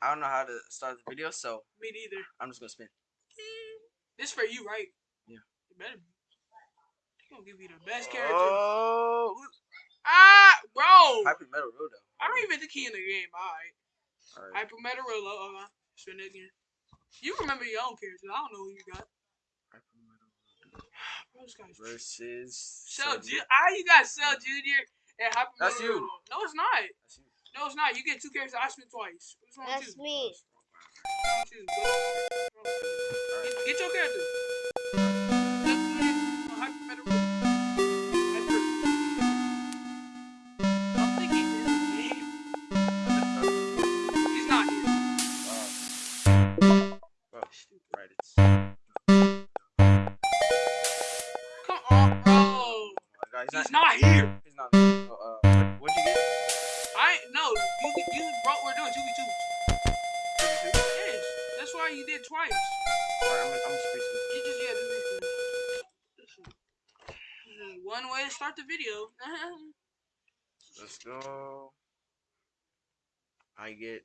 I don't know how to start the video, so Me neither. I'm just gonna spin. This for you, right? Yeah. You better. be. They gonna give you the best character. Oh, ah, bro. Hyper Metal Rodo. I don't even think he in the game. All right. Alright. Hyper Metarola. Uh, spin it again. You remember your own characters. I don't know who you got. Hyper Metal Bro, this guy's versus Cell Junior. Ah, you got Cell Junior and Hyper That's you. No, it's not. That's you. No, it's not. You get two characters. I spin twice. That's me. What's wrong with you? Go- what's wrong with you? Get, get your character. One way to start the video. Let's go. I get.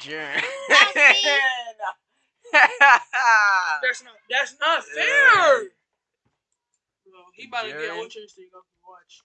Jiren. that's not that's not fair. Bro, he about to get Jiren. ultra instinct. Go watch.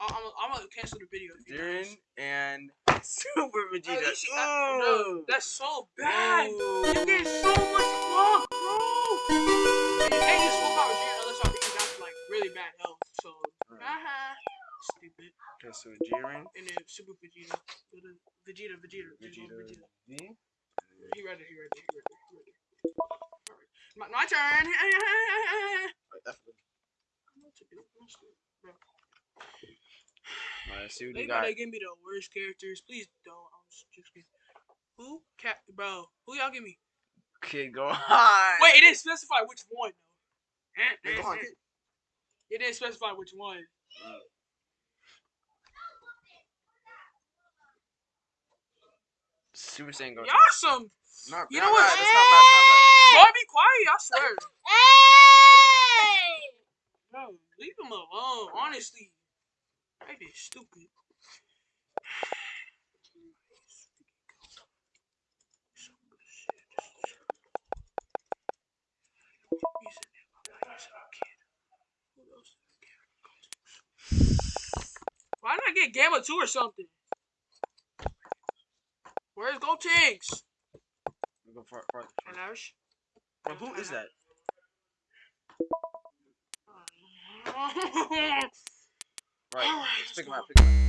I'm I'm gonna cancel the video. Jiren and Super Vegeta. you should- uh, no, that's so bad. Ooh. You get so much luck, bro. And you can't use full power Jiren unless y'all being down to like really bad health. So, Alright. haha, stupid. Okay, so Jiren, And then Super Vegeta, Vegeta, Vegeta, Vegeta, Vegeta, Vegeta. He read it. He read it. He read it. He read it. Alright, my, my turn. Alright, that's good. Bro, Alright, see what They you got. gotta give me the worst characters. Please don't. I'm just, just kidding. Who? Cap, bro. Who y'all give me? Kid, go on. Wait, it didn't specify which one though. Yeah, go. It didn't specify which one. Super Saiyan Goku. Y'all some. Not, You know what? bad, That's not bad. That's not bad. Boy, be quiet. I swear. Hey! Bro, leave him alone. Honestly, that is stupid. Why not get Gamma 2 or something? Where's Gotenks? We go far, Ash? Bro, who is that? Right. Let's pick him up. Pick him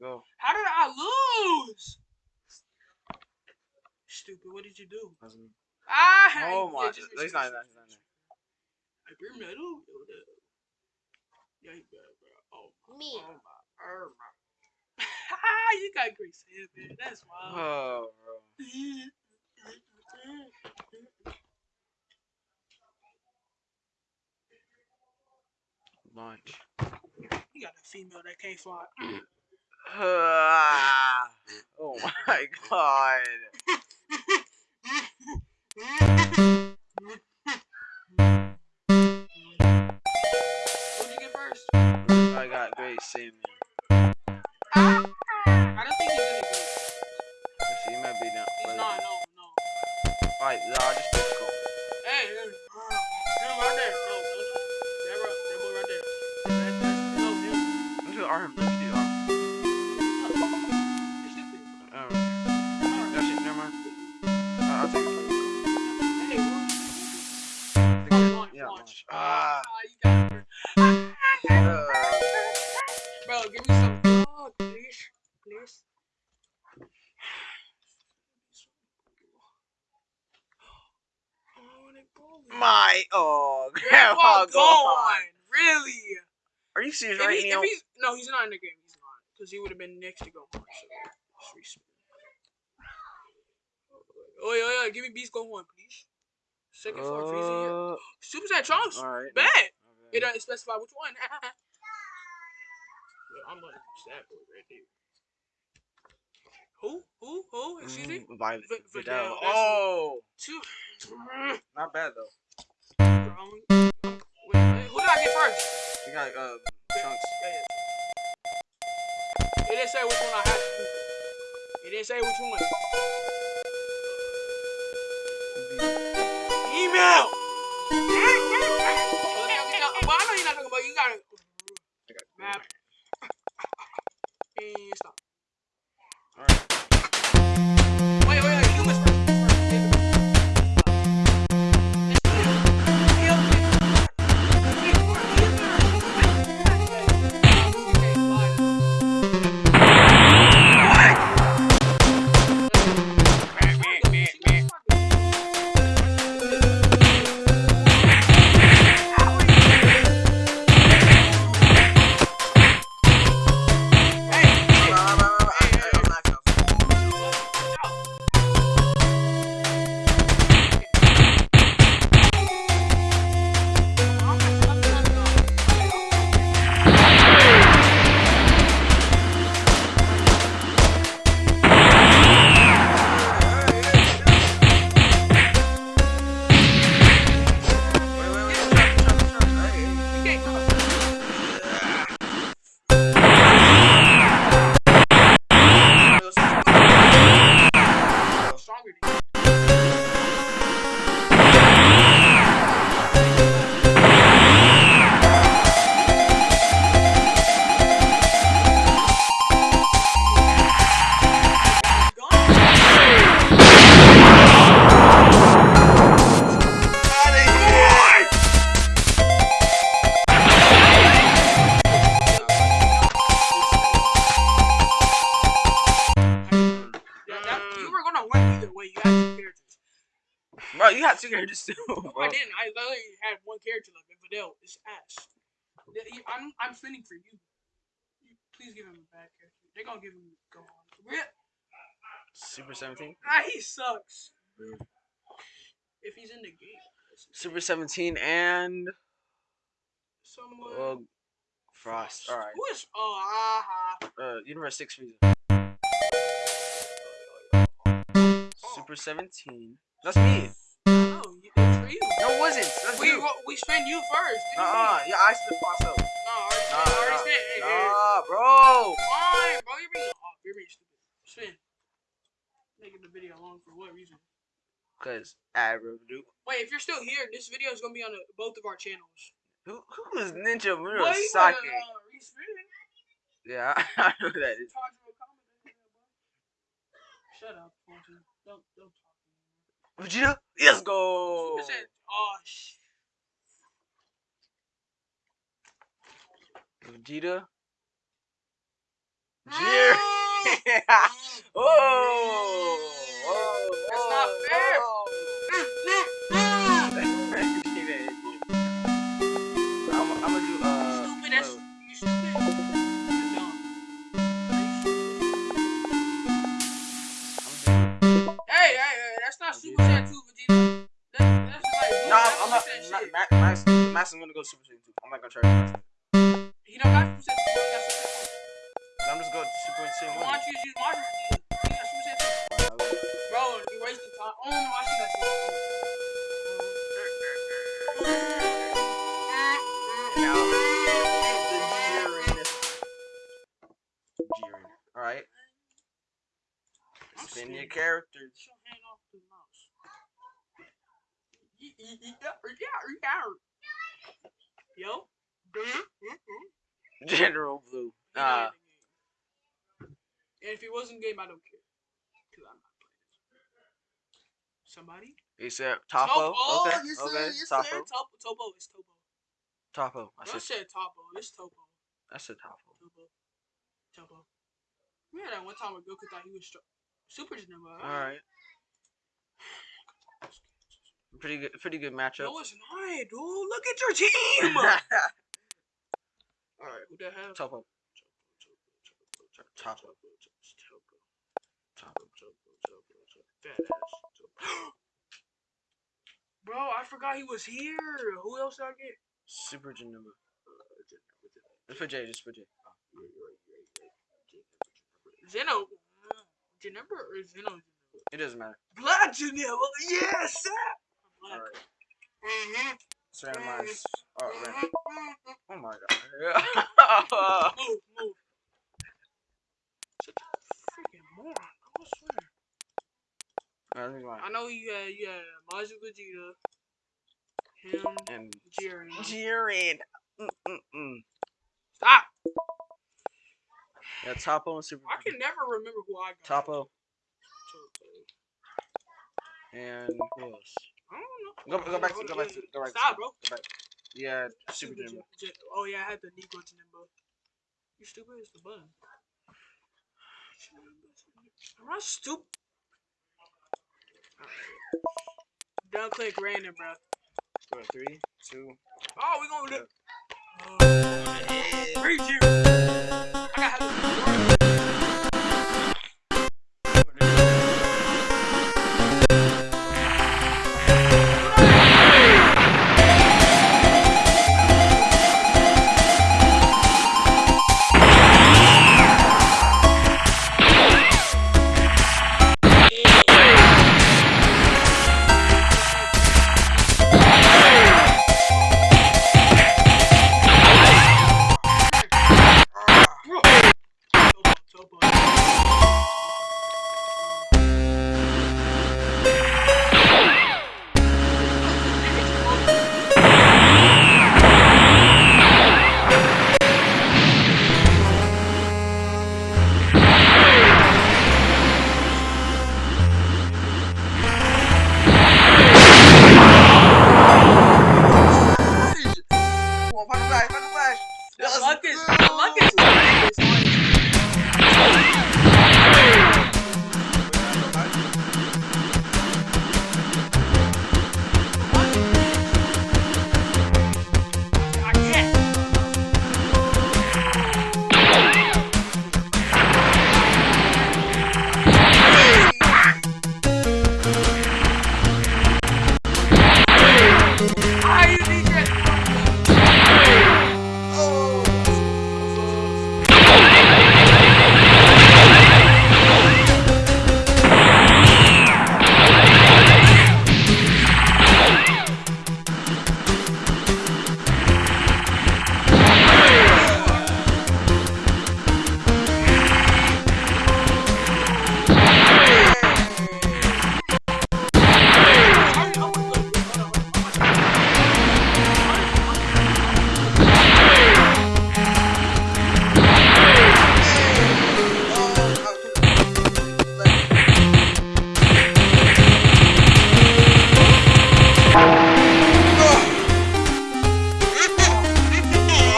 go. How did I lose? Stupid. What did you do? Doesn't- Ah! Oh my. yeah, just- He's not in there. He's not in there. Hyper metal. Yeah, he bad, bro. Oh, Me. Oh my. Oh my. Ah, you got Great Saiyaman. That's wild. Oh, bro. Launch. You got a female that can't fly. Oh my god. Who'd you get first? I got great Saiyan. I don't think he's group. Actually, he might be down. He's not. No, no. Alright, nah, just go. Hey, hey, him right there. My oh, Grandpa Grandpa gone. gone. Really? Are you serious If, right he, now? he's no, he's not in the game. He's not because he would have been next to go on. So. Oh yeah, yeah. Give me Beast Go on, please. Second floor, freezing. Uh, Super Saiyan Trunks. alright. Bad. okay. It doesn't specify which one. I'm gonna boy right there. Who? Who? Who? Excuse me. Mm, Vi- Vi- Videl. Oh, Two. not bad though. Wait, wait, who did I get first? We got uh, Trunks. Yeah. It didn't say which one I had to do. It didn't say which one. Email. Well, I know you're not talking about. You got it. Map. And stop. Bro, you got two characters too. No, I didn't. I literally had one character left. And Videl is ass. I'm I'm spinning for you. You- Please give him a bad character. They're gonna give him Gohan. Rip. Super 17. Ah, he sucks. If he's in the game, Super 17 and someone. uh, Frost. Alright. Who is? Oh, aha. Uh, Universe 6 Frieza. Super 17. That's me. We spin you first. Uh uh. Yeah, I split myself. No, I already Nah. I already nah, spin. Hey, hey, Nah, bro. Fine, bro. You're being oh, you're being stupid. Spin. Making the video long for what reason? Cause I do. Wait, if you're still here, this video is gonna be on the, both of our channels. Who who is Ninja Boy, Murasaki? uh. Yeah, I know that is. Tajiro commented, boy. Shut up. Don't don't talk. to me. Vegeta, let's go. Oh sh. Vegeta. Jerry. oh, oh, That's not fair. I'm, I'm gonna do uh. Stupid. That's you stupid. Hey, hey, hey, that's not Super Saiyan 2, Vegeta. That's, that's like. No, I'm not. Ma- Ma- Max, Max, I'm gonna go Super Saiyan 2. I'm not gonna try to. Max. He don't got Super Saiyan 2, he Super Saiyan 2. I'm just going Super Saiyan Why don't you use Majin Vegeta? He Super Saiyan 2. Bro, you wasting time. Oh, no, I see that shit. Now, the Jiren. Jiren. Alright. Spin your scared. characters. Get your hand off the mouse. Ye- ye- ye- yeah, yeah, yeah. Yo. General Blue. He Uh, in game. And if he wasn't game, I don't care. Cause I'm not playing. Somebody? ASAP. Toppo. Oh, okay. you okay. said, you Toppo. said Toppo. Toppo. It's Toppo. Toppo. I I said. said Toppo. It's Toppo. I said Toppo. Toppo. Toppo. We had that one time where Goku thought he was str- super number. All right. Pretty good. Pretty good matchup. No, it's not, dude. Look at your team. All right, who the hell? Toppo. Toppo. Bro, I forgot he was here. Who else did I get? Super Janemba. Just for J. Just for J. Zeno. Janemba or Zeno? It doesn't matter. Black Janemba. Yes. Black. All right. Mm-hmm. Let's randomize. Oh, oh my god. Move, move. Such a freaking moron. I swear. Me. I know you got you got Majin Vegeta, him, And Jiren. Jiren. Mm-mm-mm. Stop. Yeah, Toppo and Super. I can never remember who I got. Toppo and who else? I don't know. Go, go back to Hold go back to go back. Stop, to, bro. Go back. Yeah, Super Super Janemba. J- J- Oh yeah, I had the Negro Janemba. You stupid? It's the button. Am I stupid? Double click random, bro. Go three, two. Oh, we gonna do. Oh, you. I got have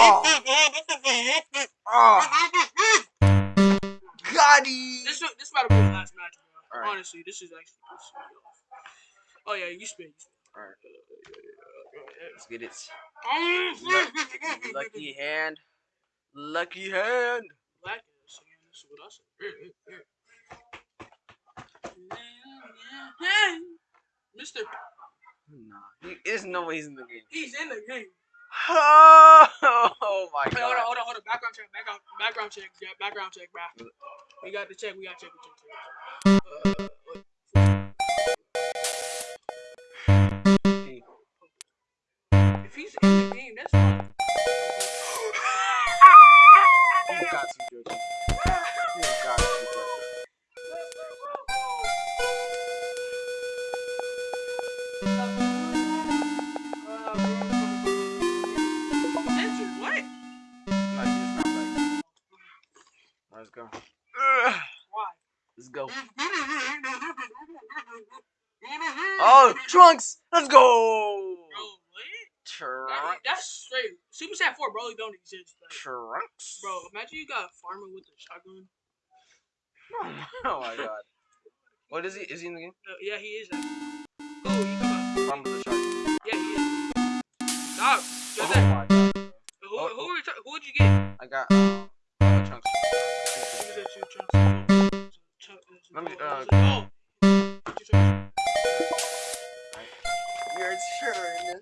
Oh, Gotti. This this about to be the last match, bro. Alright. Honestly, this is actually. This is. Oh yeah, you spin. You spin. Alright, let's get it. Um, Lucky hand. Lucky hand. Black is saying this what I said. Mister, Nah, he, there's no way he's in the game. he's in the game. Oh, my Wait, hold on, hold on, hold on. Background check, background, background check, yeah, background check, bro. We got the check. We got check. We check. Oh, Trunks! Let's go! Bro, what? Trunks. that's straight. Super Saiyan 4 Broly don't exist. Like, Trunks. bro, imagine you got a farmer with a shotgun. Oh my god. What is he? Is he in the game? Uh, yeah, he is. actually. Oh, you come out. Farm with the shark. Yeah, he is. Stop. Just Oh that. Who, Oh, who, oh. who would you get? I got uh, Trunks. Who that you, Chunks? Let me, oh, uh, You're sure.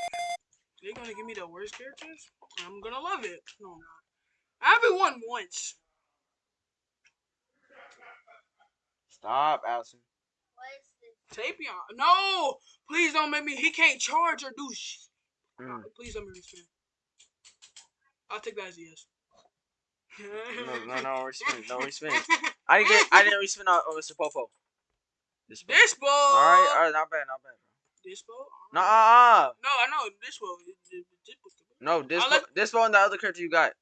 They're gonna give me the worst characters? I'm gonna love it. No, I'm not. I haven't won once. Stop, Allison. What is this? Tapion. No! Please don't make me. He can't charge or do sh. Mm. Please don't make me spin. I'll take that as a yes. No, no, no, we're spinning. No, we're spinning. I didn't get. I didn't respin on, on Mr. Popo. This. ball. This ball. All right, all right, not bad, not bad. Ball. No, uh, uh, No, I know it- no, this, I'll bo- let- this ball and the other character you got.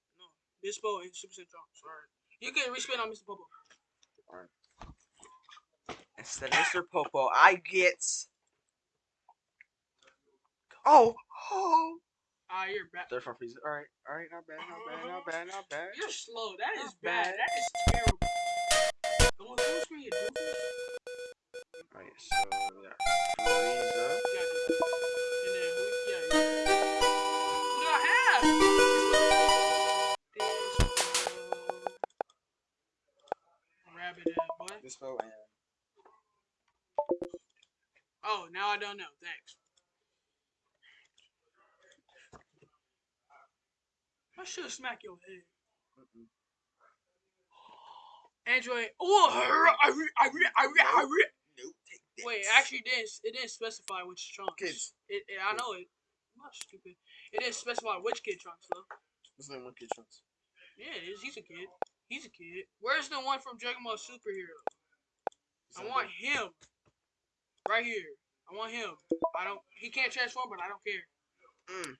This ball and Super Saiyan Trunks. You can respin on Mr. Popo. All right. Instead of Mr. Popo, I get. Oh, oh. Ah, you're bad. Third from Frieza. All right, all right, not bad, not bad, not bad, not bad. You're slow. That is bad. bad. That is terrible. Going full screen, you do this? All right, so we got Frieza. Yeah, I do. And then who? Yeah. yeah. Who do I have? This ball. Rabbit head, boy. This bow and Oh, now I don't know. Thanks. I should smack your head. Mm-mm. Android. Oh, I re, I re, I re, I re. No, take this. Wait, actually, it didn't. It didn't specify which trunks. Kids. It, it, I know it. I'm not stupid. It didn't specify which kid trunks though. There's only one kid Trunks. Yeah, it is. He's a kid. He's a kid. Where's the one from Dragon Ball Superhero? I want him. Right here. I want him. I don't. He can't transform, but I don't care. Mm.